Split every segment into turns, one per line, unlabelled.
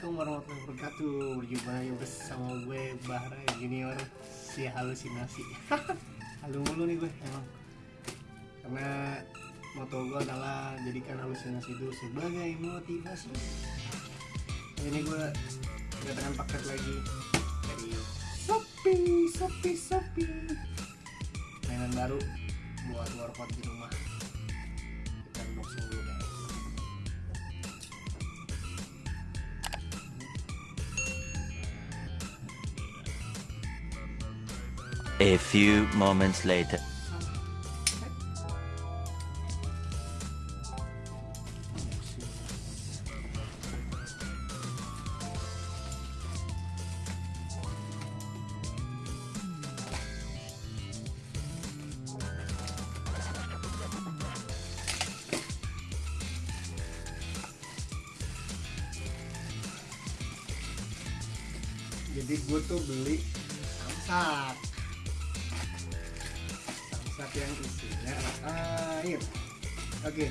Assalamualaikum warahmatullahi wabarakatuh. Berjumpa lagi bersama gue Bahra Junior Si halusinasi. Halu mulu nih gue emang. Karena moto gue adalah Jadikan halusinasi itu sebagai motivasi. Ini gue kedatangan paket lagi Dari Shopee Shopee Shopee. Mainan baru Buat workout di rumah. Kita unboxing dulu
A few moments later.
jadi gue tuh beli samsak samsak yang isinya air. Oke.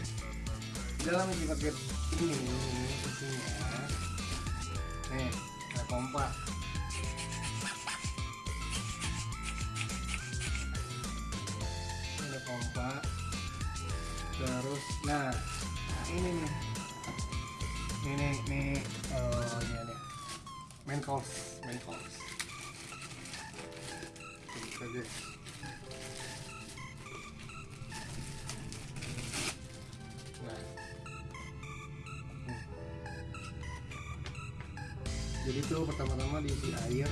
Dalam isi ini isinya. Nih ada pompa Ini ada pompa terus nah ini nih. Ini nih oh ini ada. Main course main course Buka, jadi tuh pertama-tama diisi air.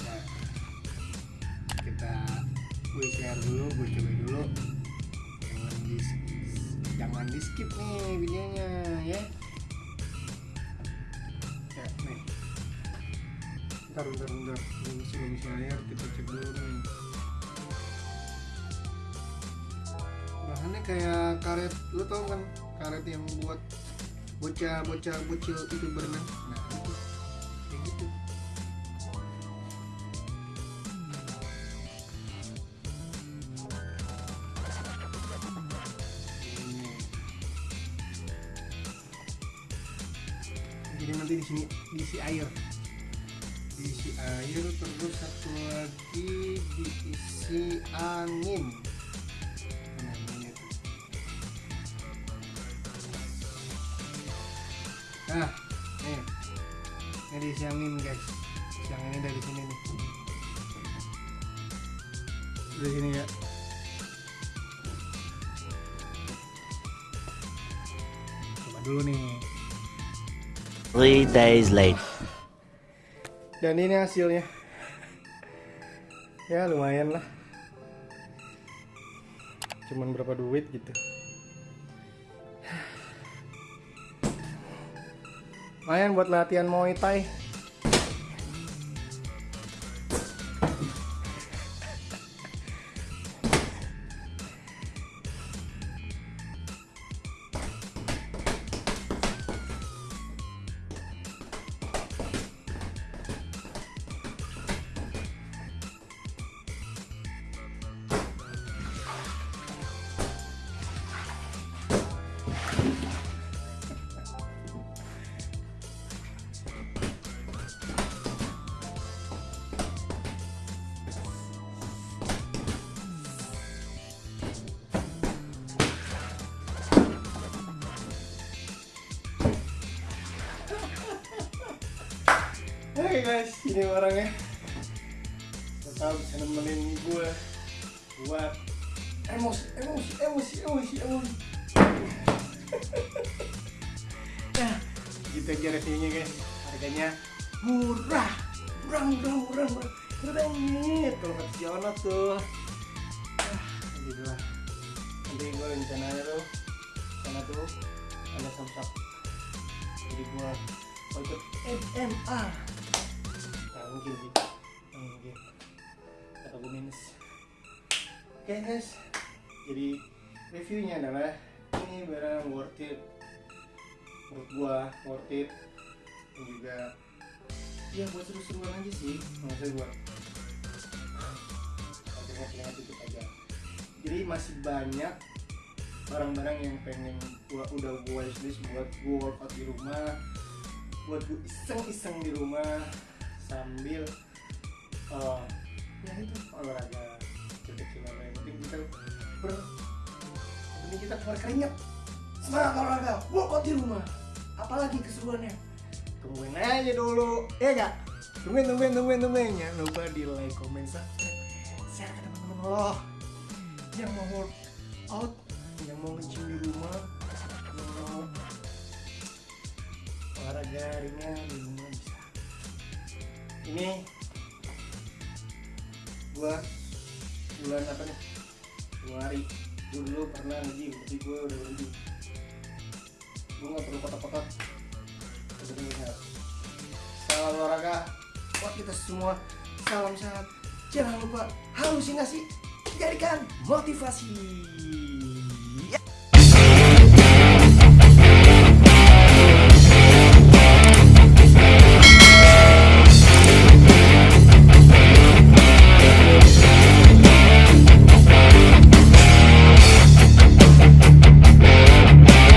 Nah kita gue share dulu gue coba dulu. Jangan di jangan di skip nih videonya ya. Ya nih. Bentar bentar bentar belum sebelum isi air kita cek dulu nih. Bahannya kayak karet lu tau kan? Karet yang buat bocah bocah bocil itu berenang. Nah itu. Kayak gitu. Jadi nanti di sini diisi air. Diisi air terus satu lagi diisi angin nah nih. Ini guys. Yang ini dari sini nih. Dari sini ya. Coba dulu nih.
Three days later.
dan ini hasilnya. Ya lumayan lah. Cuman berapa duit gitu lumayan buat latihan Muay Thai. Oke guys, ini orangnya. Tetap bisa nemenin gue Buat emosi, emosi, emosi, emosi, emosi. Nah, gitu aja reviewnya guys. Harganya murah. Murah, murah, murah, murah Keren nih, kalau kata si Ono tuh. Ah, gitu lah. Nanti gue rencananya tuh. Sana tuh ada samsak Jadi gue ikut MMA Mungkin sih. Kata gue minus. Oke guys. Jadi reviewnya adalah Ini barang worth it. Menurut gua worth it. Dan juga Ya buat seru-seruan aja sih. Maksudnya buat Keringat-keringat dikit aja. Jadi masih banyak barang-barang yang pengen gua udah gua wishlist buat gua workout di rumah. Buat gua iseng-iseng di rumah sambil eh, ya itu olahraga kecil-kecilan yang penting kita ber penting kita keluar keringet semangat olahraga workout di rumah. Apalagi keseruannya. Tungguin aja dulu ya gak tungguin tungguin tungguin tungguin. Jangan lupa di like comment subscribe share ke teman-teman lo. Yang mau workout yang mau nge di rumah yang mau olahraga ringan di rumah ini gua bulan apa nih? Dua hari gua dulu pernah nge-gym tapi gua udah berhenti. Gua nggak perlu kotak-kotak. Sebenarnya. Salam olahraga. Buat kita semua salam sehat. Jangan lupa halusinasi jadikan motivasi